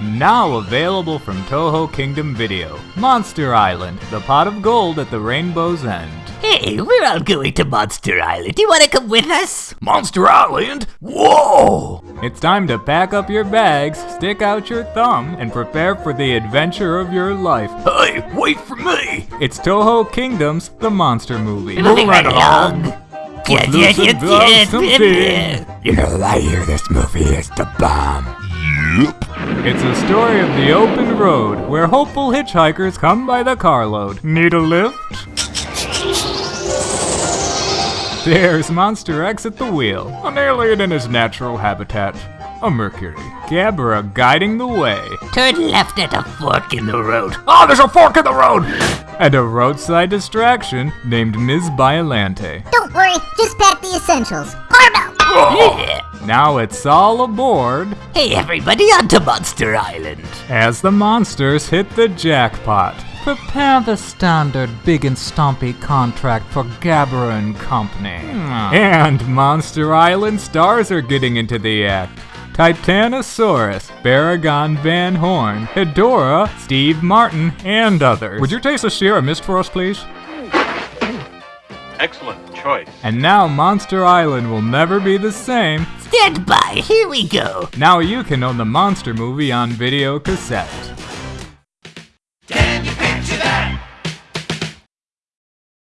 Now available from Toho Kingdom Video. Monster Island, the pot of gold at the rainbow's end. Hey, we're all going to Monster Island. Do you want to come with us? Monster Island? Whoa! It's time to pack up your bags, stick out your thumb, and prepare for the adventure of your life. Hey, wait for me! It's Toho Kingdom's The Monster Movie. Moving right along. Yeah, yeah, Footloose yeah, and gloves, some yeah, feet. yeah. You know, I hear this movie is the bomb. Yep. It's a story of the open road where hopeful hitchhikers come by the carload. Need a lift? There's Monster X at the wheel, an alien in his natural habitat, a Mercury. Gabra guiding the way, Turn left at a fork in the road. Oh, there's a fork in the road! and a roadside distraction named Ms. Biolante. Don't worry, just pack the essentials. Carmel! Yeah. Now it's all aboard Hey, everybody, onto Monster Island. as the monsters hit the jackpot. Prepare the standard big and stompy contract for Gabra and Company. Hmm. And Monster Island stars are getting into the act. Titanosaurus, Baragon Van Horn, Hedorah, Steve Martin, and others. Would you taste a Sierra Mist for us, please? Excellent choice. And now Monster Island will never be the same. Stand by, here we go. Now you can own the Monster movie on video cassette.